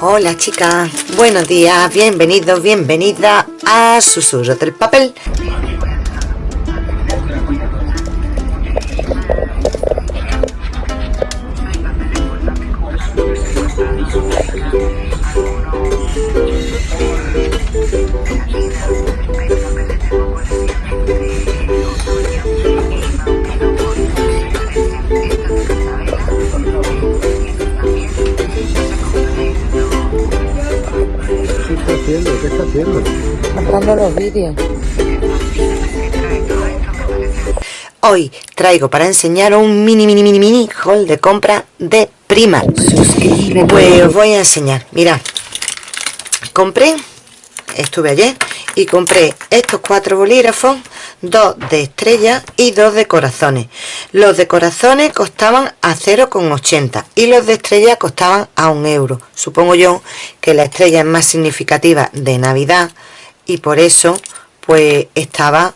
Hola chicas, buenos días, bienvenidos, bienvenida a Susurros del Papel. Haciendo? Los vídeos. Hoy traigo para enseñaros un mini mini mini mini haul de compra de Prima. Pues os voy a enseñar. Mirad, compré, estuve ayer y compré estos cuatro bolígrafos dos de estrella y dos de corazones. Los de corazones costaban a 0,80 y los de estrella costaban a un euro. Supongo yo que la estrella es más significativa de navidad y por eso pues estaba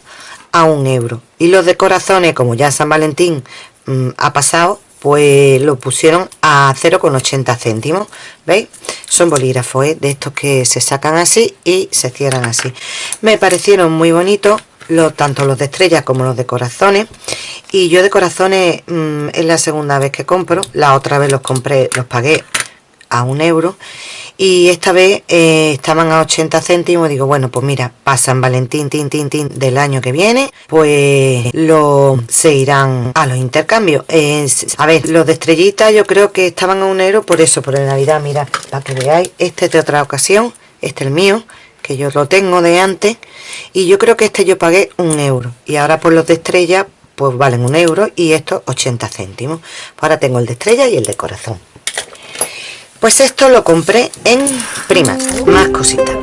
a un euro. Y los de corazones como ya San Valentín mm, ha pasado pues lo pusieron a 0,80 céntimos veis son bolígrafos ¿eh? de estos que se sacan así y se cierran así. Me parecieron muy bonitos tanto los de estrellas como los de corazones. Y yo de corazones mm, es la segunda vez que compro. La otra vez los compré los pagué a un euro. Y esta vez eh, estaban a 80 céntimos digo bueno pues mira pasan Valentín tin tin tin del año que viene pues lo se irán a los intercambios a ver los de estrellita yo creo que estaban a un euro por eso por el navidad. Mira para que veáis este es de otra ocasión este es el mío que yo lo tengo de antes y yo creo que este yo pagué un euro. Y ahora por los de estrella pues valen un euro y estos 80 céntimos. Ahora tengo el de estrella y el de corazón. Pues esto lo compré en primas más cositas.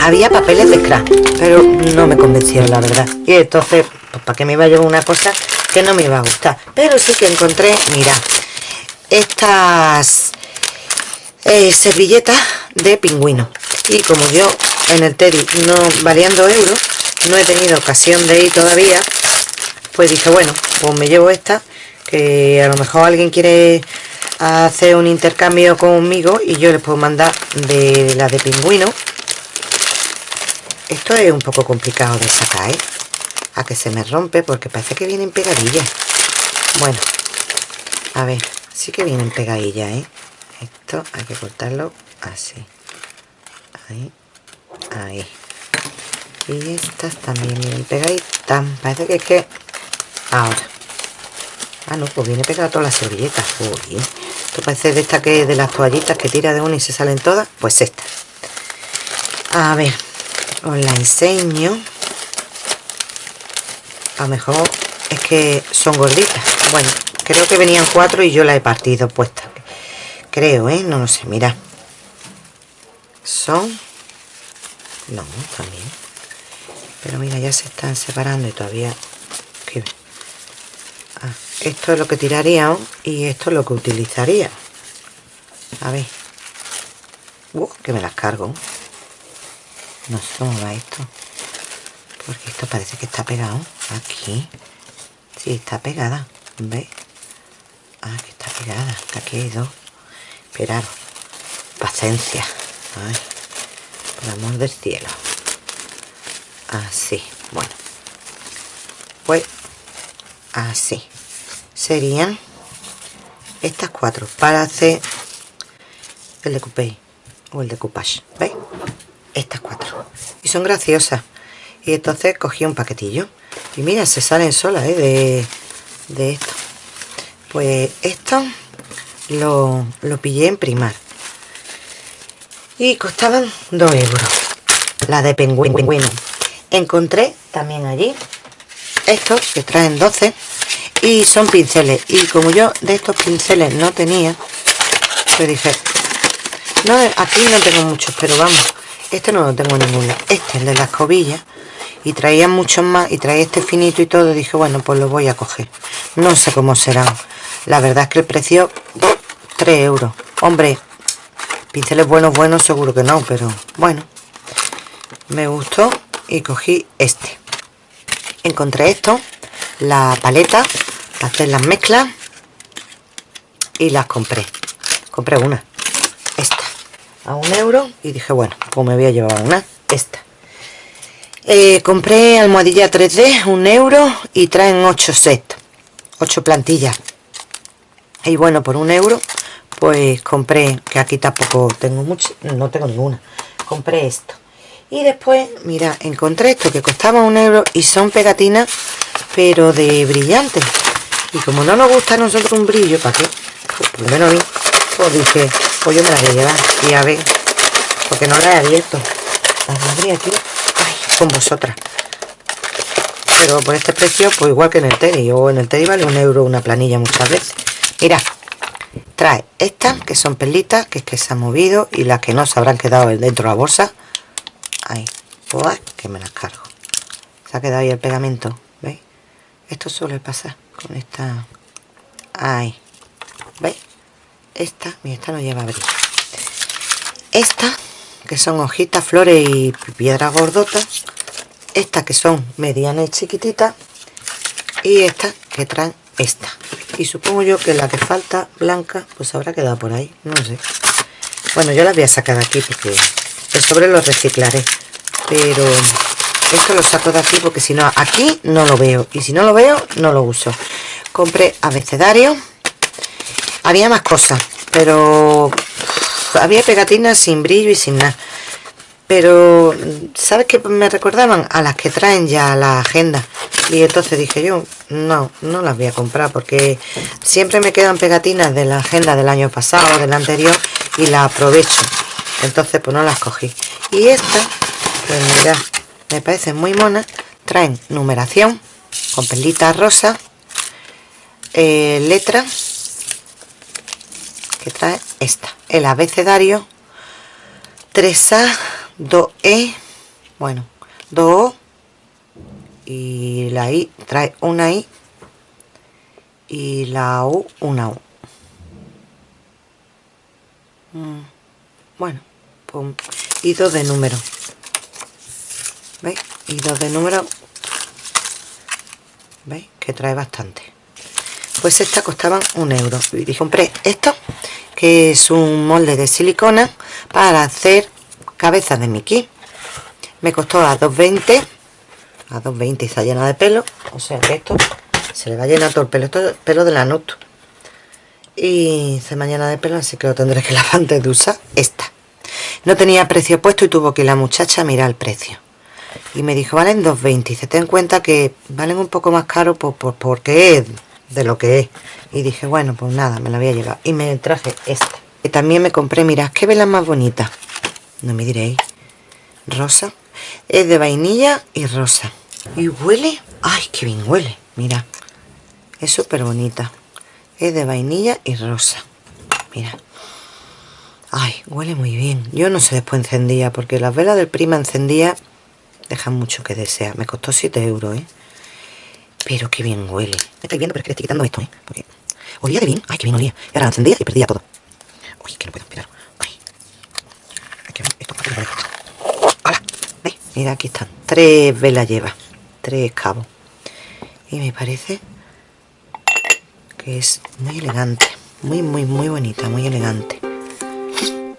Había papeles de scrap pero no me convencieron la verdad. Y entonces pues para qué me iba a llevar una cosa que no me iba a gustar pero sí que encontré mira estas eh, servilletas de pingüino y como yo en el Teddy no variando euros no he tenido ocasión de ir todavía pues dije bueno pues me llevo esta que a lo mejor alguien quiere hacer un intercambio conmigo y yo les puedo mandar de la de pingüino esto es un poco complicado de sacar ¿eh? a que se me rompe porque parece que vienen pegadillas bueno a ver sí que vienen pegadillas ¿eh? esto hay que cortarlo así ahí ahí. Y estas también vienen pegaditas parece que es que ahora. Ah no pues viene pegada toda la servilleta esto parece de esta que de las toallitas que tira de una y se salen todas. Pues esta. A ver os la enseño. A lo mejor es que son gorditas. Bueno creo que venían cuatro y yo la he partido puesta. Creo eh no lo sé mira son no también. Pero mira ya se están separando y todavía ah, esto es lo que tiraría y esto es lo que utilizaría. A ver. Uh, que me las cargo. No sé cómo va esto. Porque esto parece que está pegado aquí. Sí está pegada ¿veis? ah que está pegada aquí hay dos. Esperaros. Paciencia Ay, por amor del cielo. Así bueno. Pues así. Serían estas cuatro para hacer el de coupé o el de coupage ¿veis? estas cuatro. Y son graciosas. Y entonces cogí un paquetillo. Y mira se salen solas ¿eh? de, de esto. Pues esto lo, lo pillé en primar y costaban 2 euros. La de pingüino. Encontré también allí estos que traen 12 y son pinceles. Y como yo de estos pinceles no tenía pues dije no aquí no tengo muchos pero vamos este no lo tengo ninguno. Este es de las cobillas y traían muchos más y traía este finito y todo. Dije bueno pues lo voy a coger no sé cómo serán la verdad es que el precio 3 euros. Hombre pinceles buenos, buenos seguro que no, pero bueno. Me gustó y cogí este. Encontré esto, la paleta, para hacer las mezclas y las compré. Compré una, esta. a un euro y dije, bueno, pues me voy a llevar una, esta. Eh, compré almohadilla 3D, un euro y traen 8 sets, 8 plantillas. Y bueno, por un euro, pues compré, que aquí tampoco tengo mucho, no tengo ninguna. Compré esto. Y después, mira, encontré esto que costaba un euro y son pegatinas, pero de brillante. Y como no nos gusta a nosotros un brillo, ¿para qué? Pues, por lo menos a mí, pues dije, pues yo me la voy a llevar. Y a ver, porque no la he abierto. La abrí aquí, ay, con vosotras. Pero por este precio, pues igual que en el Teddy. O en el Teddy vale un euro una planilla muchas veces. Mira, trae estas, que son perlitas, que es que se han movido. Y las que no se habrán quedado dentro de la bolsa. Ahí, pues que me las cargo. Se ha quedado ahí el pegamento, ¿veis? Esto suele pasar con esta... Ahí, ¿veis? Esta, mira, esta no lleva brillo. Esta, que son hojitas, flores y piedras gordotas. Estas que son medianas y chiquititas. Y estas que traen esta. Y supongo yo que la que falta, blanca, pues habrá quedado por ahí. No sé. Bueno, yo las voy a sacar aquí porque el sobre lo reciclaré. Pero esto lo saco de aquí porque si no, aquí no lo veo. Y si no lo veo, no lo uso. Compré abecedario había más cosas, pero había pegatinas sin brillo y sin nada. Pero, ¿sabes qué me recordaban? A las que traen ya la agenda. Y entonces dije yo, no, no las voy a comprar porque siempre me quedan pegatinas de la agenda del año pasado, del anterior, y las aprovecho. Entonces, pues no las cogí. Y esta, pues mira, me parece muy mona. Traen numeración con perlitas rosas, eh, letras que trae esta el abecedario 3A 2E bueno 2O y la I trae una I. Y la U una U. Mm, bueno y dos de número. ¿veis? y dos de número. ¿veis? que trae bastante. Pues esta costaban un euro. Y compré esto que es un molde de silicona para hacer cabezas de Mickey. Me costó a 2.20 a 2.20 y está llena de pelo o sea que esto se le va a llenar todo el pelo esto es pelo de la nut. Y se me llena de pelo así que lo tendré que lavar antes de usar esta. No tenía precio puesto y tuvo que la muchacha mirar el precio. Y me dijo valen 2.20 y se ten en cuenta que valen un poco más caro por, por, porque es de lo que es y dije bueno pues nada me la voy a y me traje esta. Que también me compré mirad qué vela más bonita no me diréis rosa es de vainilla y rosa y huele ay qué bien huele mira es súper bonita es de vainilla y rosa mira ay huele muy bien yo no sé después encendía porque las velas del prima encendía dejan mucho que desear me costó 7 euros ¿eh? Pero qué bien huele. Me estáis viendo, pero es que le estoy quitando esto, ¿eh? Porque olía de bien. Ay, qué bien olía. Y ahora encendía y perdía todo. Uy, que no puedo esperar. Ay. Hay que ver esto. ¡Hola! ¿Veis? Mira, aquí están. Tres velas lleva. Tres cabos. Y me parece que es muy elegante. Muy, muy, muy bonita. Muy elegante.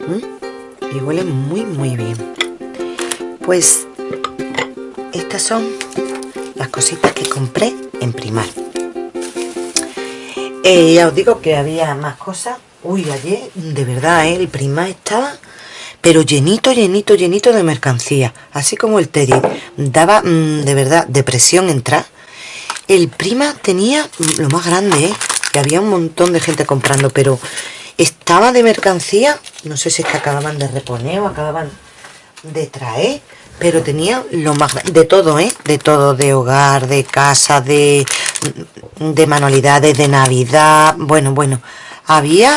¿Mm? Y huele muy, muy bien. Pues estas son las cositas que compré en Primar. Eh, ya os digo que había más cosas. Uy, ayer, de verdad, ¿eh? el Primar estaba pero llenito, llenito, llenito de mercancía. Así como el Teddy daba, mm, de verdad, depresión entrar. El Prima tenía lo más grande, ¿eh? Que había un montón de gente comprando, pero estaba de mercancía. No sé si es que acababan de reponer o acababan de traer pero tenía lo más de todo, ¿eh? De todo, de hogar, de casa, de, de manualidades, de Navidad, bueno, bueno, había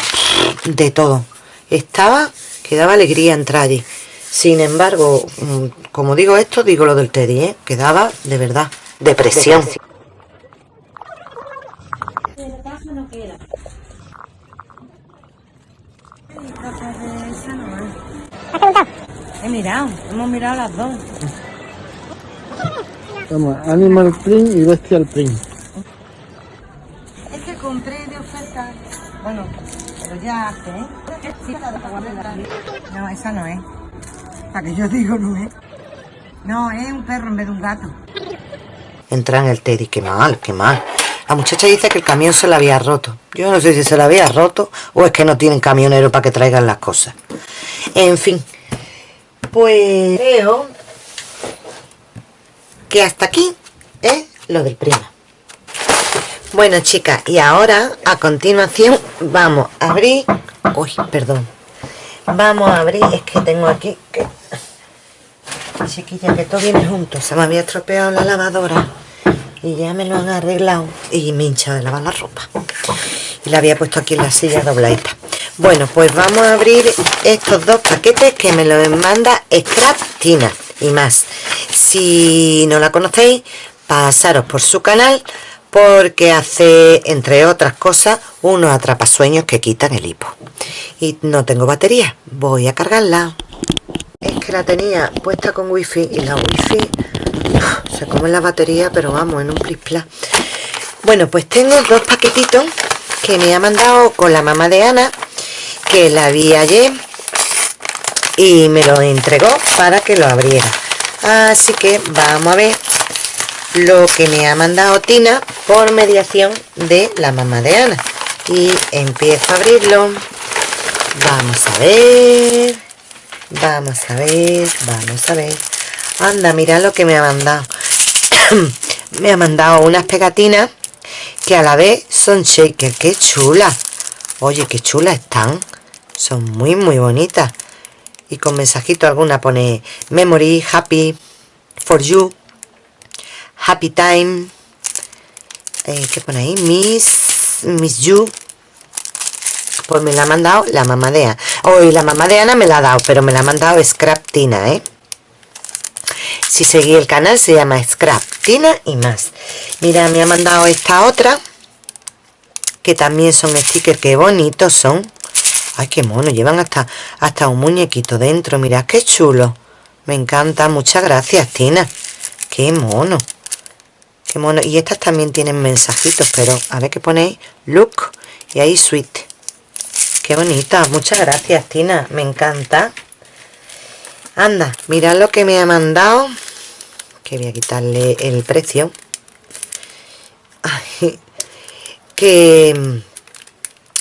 de todo. Estaba, que daba alegría entrar allí. Sin embargo, mm, como digo esto, digo lo del Teddy, ¿eh? Que daba, de verdad, depresión. He mirado, hemos mirado las dos. Vamos, Animal Print y Bestial Print. Es que compré de oferta, bueno, pero ya hace, ¿eh? No, esa no es. Para que yo digo no es. No, es un perro en vez de un gato. Entra en el Teddy, qué mal, qué mal. La muchacha dice que el camión se la había roto. Yo no sé si se la había roto o es que no tienen camionero para que traigan las cosas. En fin, pues creo que hasta aquí es lo del prima. Bueno, chicas, y ahora a continuación vamos a abrir... Uy, perdón. Vamos a abrir, es que tengo aquí que... Chiquilla, que todo viene junto. Se me había estropeado la lavadora y ya me lo han arreglado y me hincha de lavar la ropa. Y la había puesto aquí en la silla dobladita. Bueno, pues vamos a abrir estos dos paquetes que me los manda Scrap Tina y más. Si no la conocéis, pasaros por su canal porque hace, entre otras cosas, unos atrapasueños que quitan el hipo. Y no tengo batería, voy a cargarla. Es que la tenía puesta con wifi y la wifi se come la batería, pero vamos, en un plis Bueno, pues tengo dos paquetitos que me ha mandado con la mamá de Ana, que la vi ayer y me lo entregó para que lo abriera. Así que vamos a ver lo que me ha mandado Tina por mediación de la mamá de Ana. Y empiezo a abrirlo. Vamos a ver. Vamos a ver. Vamos a ver. Anda, mira lo que me ha mandado. me ha mandado unas pegatinas que a la vez son shaker. ¡Qué chula! Oye, qué chulas están. Son muy, muy bonitas. Y con mensajito alguna pone Memory, Happy, For You, Happy Time. Eh, ¿Qué pone ahí? Miss, Miss You. Pues me la ha mandado la mamadea. Hoy la mamadea me la ha dado, pero me la ha mandado Scrap Tina, ¿eh? Si seguí el canal se llama Scrap Tina y más. Mira, me ha mandado esta otra. Que también son stickers, qué bonitos son. Ay, qué mono, llevan hasta, hasta un muñequito dentro. Mira, qué chulo. Me encanta, muchas gracias, Tina. Qué mono. Qué mono. Y estas también tienen mensajitos, pero a ver qué ponéis. Look y ahí sweet. Qué bonita. Muchas gracias, Tina. Me encanta. Anda, mirad lo que me ha mandado. Que voy a quitarle el precio. que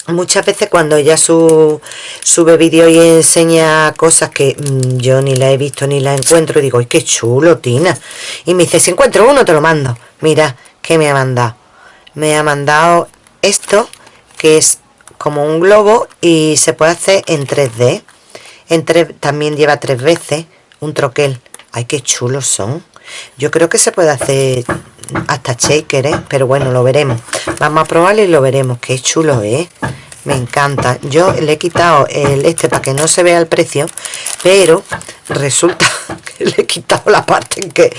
muchas veces cuando ella sube vídeo y enseña cosas que mm, yo ni la he visto ni la encuentro, digo, ¡ay, qué chulo, Tina! Y me dice, si encuentro uno, te lo mando. Mira, ¿qué me ha mandado? Me ha mandado esto, que es como un globo y se puede hacer en 3D. En también lleva tres veces un troquel. ¡Ay, qué chulos son! Yo creo que se puede hacer hasta shaker, ¿eh? Pero bueno, lo veremos. Vamos a probarlo y lo veremos. ¡Qué chulo, eh! Me encanta. Yo le he quitado el este para que no se vea el precio, pero resulta que le he quitado la parte en que,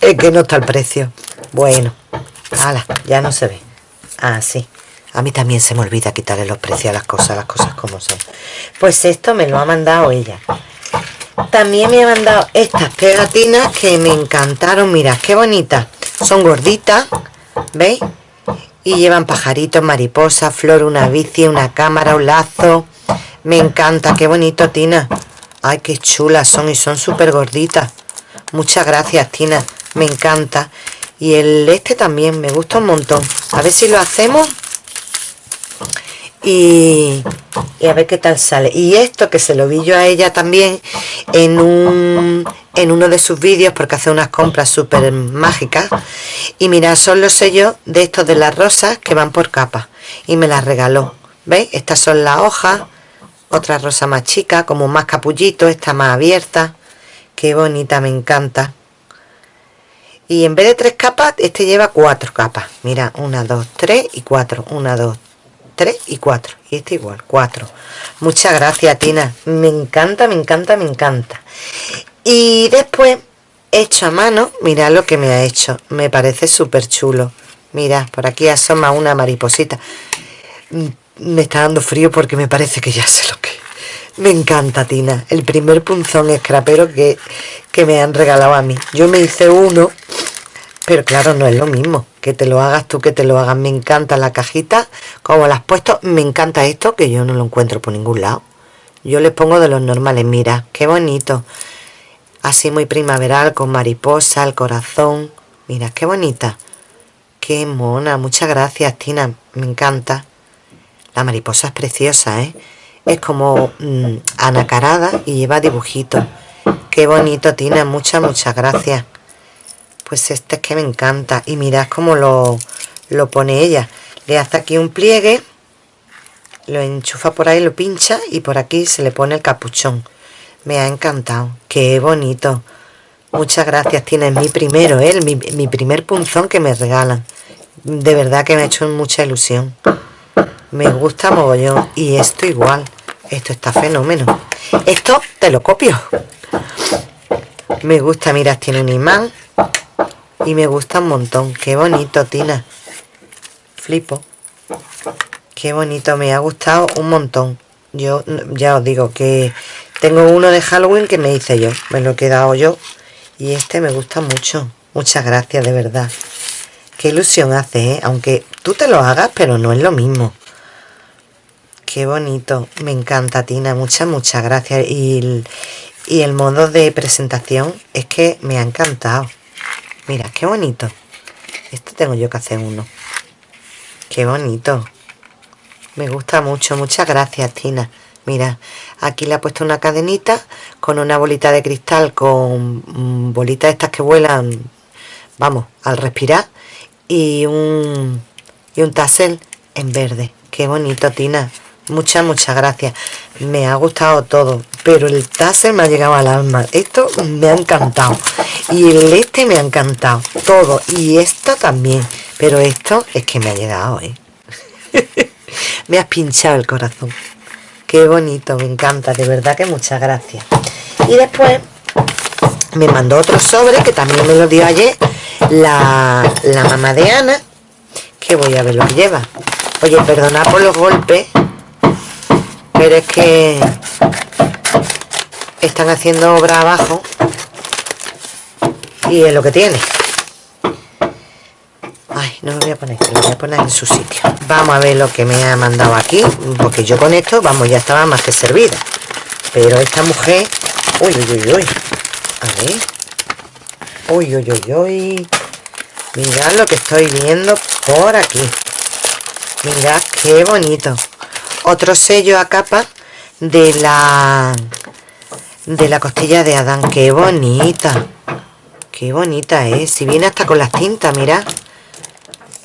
en que no está el precio. Bueno, ala, ya no se ve. Ah, sí. A mí también se me olvida quitarle los precios a las cosas, las cosas como son. Pues esto me lo ha mandado ella. También me ha mandado estas pegatinas que me encantaron. Mirad, qué bonitas. Son gorditas, ¿veis? Y llevan pajaritos, mariposas, flor, una bici, una cámara, un lazo. Me encanta, qué bonito, Tina. Ay, qué chulas son y son súper gorditas. Muchas gracias, Tina. Me encanta. Y el este también, me gusta un montón. A ver si lo hacemos. Y, a ver qué tal sale. Y esto que se lo vi yo a ella también en un en uno de sus vídeos porque hace unas compras súper mágicas. Y mira, son los sellos de estos de las rosas que van por capas. Y me las regaló. ¿Veis? Estas son las hojas. Otra rosa más chica, como más capullito. Esta más abierta. Qué bonita, me encanta y en vez de tres capas este lleva cuatro capas mira una dos tres y cuatro una dos tres y cuatro y este igual cuatro. Muchas gracias Tina. Me encanta me encanta me encanta. Y después hecho a mano mira lo que me ha hecho. Me parece súper chulo. Mira por aquí asoma una mariposita. Mm, me está dando frío porque me parece que ya sé lo que me encanta Tina. El primer punzón escrapero que, que me han regalado a mí. Yo me hice uno pero claro, no es lo mismo. Que te lo hagas tú, que te lo hagas. Me encanta la cajita, como la has puesto. Me encanta esto, que yo no lo encuentro por ningún lado. yo les pongo de los normales. Mira qué bonito. Así muy primaveral con mariposa el corazón. Mira qué bonita. Qué mona. Muchas gracias Tina. Me encanta. La mariposa es preciosa ¿eh? es como mm, anacarada y lleva dibujitos. Qué bonito Tina. Muchas muchas gracias pues este es que me encanta y mirad cómo lo, lo pone ella le hace aquí un pliegue lo enchufa por ahí, lo pincha y por aquí se le pone el capuchón. Me ha encantado. Qué bonito. Muchas gracias, tienes mi primero, ¿eh? mi, mi primer punzón que me regalan. De verdad que me ha hecho mucha ilusión. Me gusta mogollón. Y esto igual. Esto está fenómeno. Esto te lo copio. Me gusta, mira, tiene un imán. Y me gusta un montón. Qué bonito, Tina. Flipo. Qué bonito, me ha gustado un montón. Yo ya os digo que tengo uno de Halloween que me hice yo, me lo he quedado yo. Y este me gusta mucho. Muchas gracias, de verdad. Qué ilusión hace, ¿eh? Aunque tú te lo hagas, pero no es lo mismo. Qué bonito. Me encanta, Tina. Muchas, muchas gracias. Y el, y el modo de presentación es que me ha encantado. Mira, qué bonito. Esto tengo yo que hacer uno. Qué bonito. Me gusta mucho. Muchas gracias, Tina. Mira, aquí le ha puesto una cadenita con una bolita de cristal con bolitas estas que vuelan, vamos, al respirar y un, y un tassel en verde. Qué bonito, Tina. Muchas, muchas gracias. Me ha gustado todo, pero el tassel me ha llegado al alma. Esto me ha encantado. Y el este me ha encantado. Todo. Y esto también. Pero esto es que me ha llegado, ¿eh? me has pinchado el corazón. Qué bonito, me encanta, de verdad que muchas gracias. Y después me mandó otro sobre que también me lo dio ayer la, la mamá de Ana, que voy a ver lo que lleva. Oye, perdona por los golpes, pero es que están haciendo obra abajo y es lo que tiene. Ay, no lo voy a poner, lo voy a poner en su sitio. Vamos a ver lo que me ha mandado aquí, porque yo con esto, vamos, ya estaba más que servida. Pero esta mujer... Uy, uy, uy, uy. A ver. Uy, uy, uy, uy. Mirad lo que estoy viendo por aquí. Mirad qué bonito. Otro sello a capa de la... De la costilla de Adán. Qué bonita. Qué bonita es. Si viene hasta con las tintas, mirad.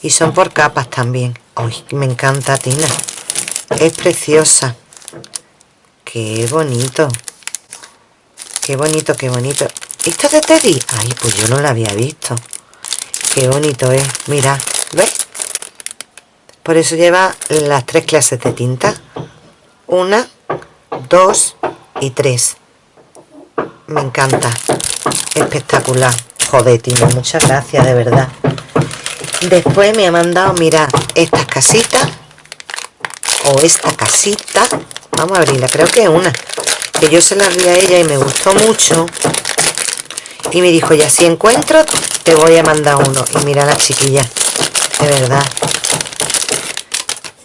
Y son por capas también. Ay, me encanta, Tina. Es preciosa. Qué bonito. Qué bonito, qué bonito. ¿Esto es de Teddy? Ay, pues yo no la había visto. Qué bonito es. Mira, ¿ves? Por eso lleva las tres clases de tinta. Una, dos y tres. Me encanta. Espectacular. Joder, Tina, muchas gracias, de verdad. Después me ha mandado, mira, estas casitas. O esta casita. Vamos a abrirla, creo que es una. Que yo se la vi a ella y me gustó mucho. Y me dijo, ya si encuentro, te voy a mandar uno. Y mira la chiquilla. De verdad.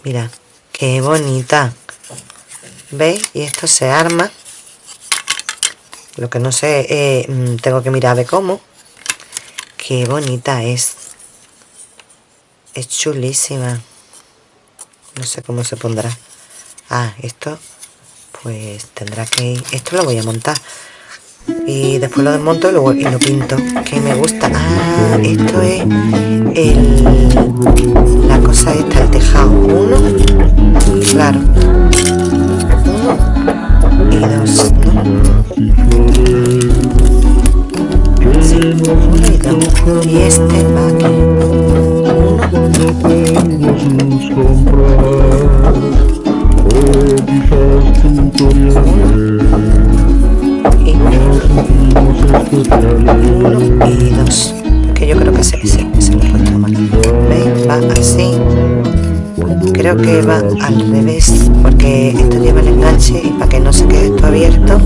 Mira, qué bonita. ¿Veis? Y esto se arma. Lo que no sé, eh, mm, tengo que mirar de cómo. Qué bonita es. Es chulísima. No sé cómo se pondrá. Ah, esto pues tendrá que ir. Esto lo voy a montar. Y después lo desmonto y lo, y lo pinto. Que me gusta. Ah, esto es el, la cosa esta, el tejado. Uno. Claro. Uno y dos. Y este va aquí no tengo sus comprar o quizás tutoriales dos que yo creo que se, se, se mal ¿veis? va así creo que va al revés porque esto lleva el enganche y para que no se quede esto abierto.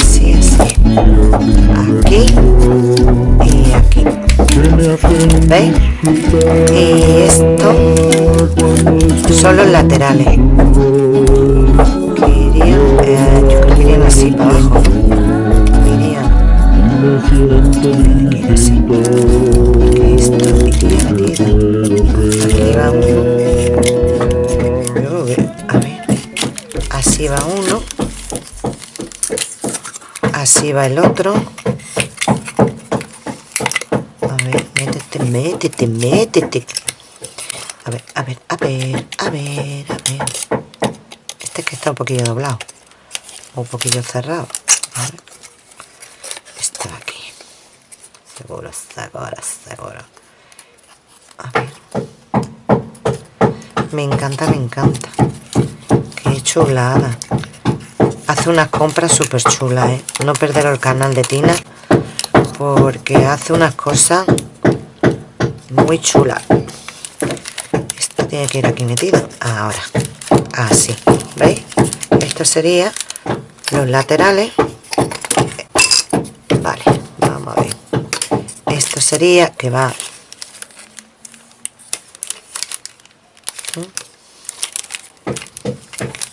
Así, así. Aquí y aquí. ¿veis? y esto son los laterales. Yo creo que irían así para abajo así va uno. Así va el otro. A ver, métete, métete, métete. A ver, a ver, a ver, a ver, a ver. Este que está un poquillo doblado. Un poquillo cerrado va aquí. Seguro seguro seguro. Me encanta me encanta. Qué chulada. Hace unas compras súper chulas ¿eh? no perder el canal de Tina porque hace unas cosas muy chulas esto tiene que ir aquí metido ahora. Así. ¿veis? esto sería los laterales vale vamos a ver. Esto sería que va.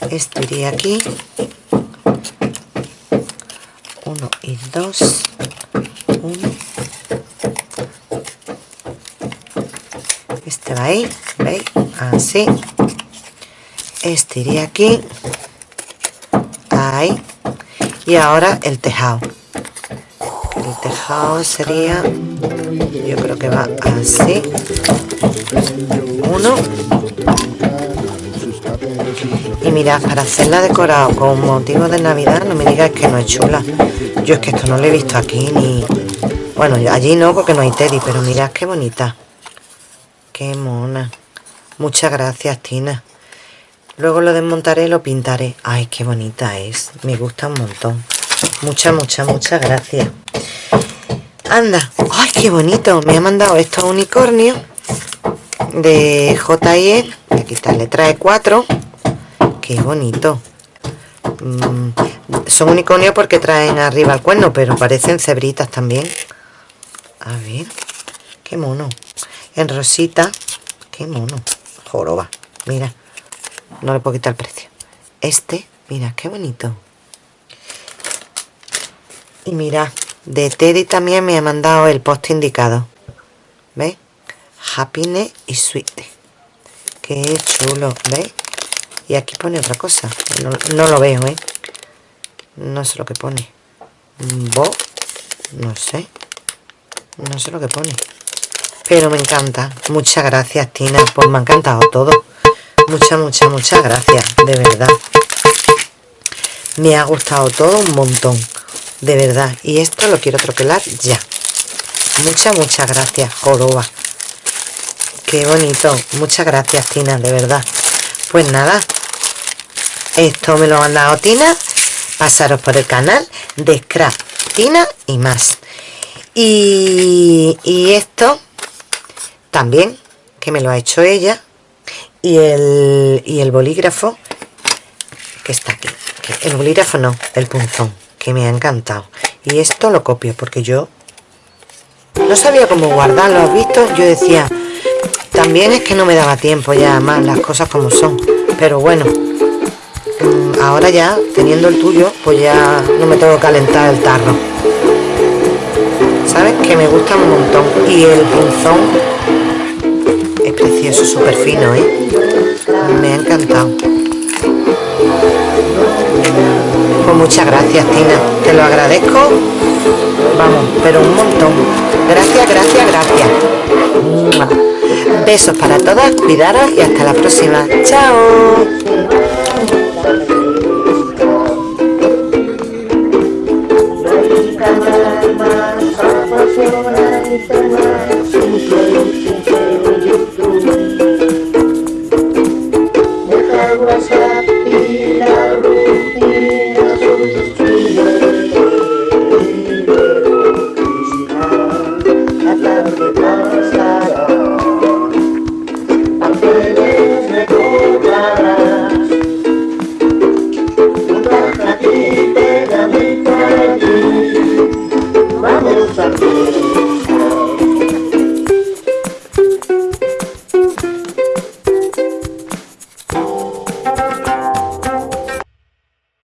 Esto iría aquí. Uno y dos. Uno. Este va ahí veis así. Este iría aquí. Ahí. Y ahora el tejado tejado sería yo creo que va así. Uno. Y mirad para hacerla decorado con motivo de navidad no me digas que no es chula. Yo es que esto no lo he visto aquí ni bueno allí no porque no hay teddy pero mirad qué bonita. Qué mona. Muchas gracias Tina. Luego lo desmontaré y lo pintaré. Ay qué bonita es. Me gusta un montón. Muchas muchas muchas gracias anda. Ay qué bonito. Me ha mandado estos unicornios de JIE aquí está le trae cuatro. Qué bonito. Mm, son unicornios porque traen arriba el cuerno pero parecen cebritas también. A ver qué mono. En rosita qué mono. Joroba mira. No le puedo quitar el precio. Este mira qué bonito. Y mira de Teddy también me ha mandado el post indicado. ¿ves? happiness y sweet qué chulo ¿ves? y aquí pone otra cosa. No, lo veo ¿eh? no sé lo que pone. Bo, no sé. No sé lo que pone. Pero me encanta. Muchas gracias Tina pues me ha encantado todo. Muchas muchas muchas gracias de verdad. Me ha gustado todo un montón de verdad. Y esto lo quiero troquelar ya. Muchas muchas gracias joroba. Qué bonito. Muchas gracias Tina de verdad. Pues nada. Esto me lo ha mandado Tina. Pasaros por el canal de Scrap Tina y más. Y, esto también que me lo ha hecho ella. Y el, y el bolígrafo que está aquí. El bolígrafo no, el punzón que me ha encantado. Y esto lo copio porque yo no sabía cómo guardarlo, ¿has visto? yo decía también es que no me daba tiempo ya más las cosas como son. Pero bueno ahora ya teniendo el tuyo pues ya no me tengo que calentar el tarro. Sabes que me gusta un montón. Y el punzón es precioso súper fino ¿eh? me ha encantado pues muchas gracias Tina. Te lo agradezco. Vamos pero un montón. Gracias gracias gracias. Besos para todas. Cuidaros y hasta la próxima. Chao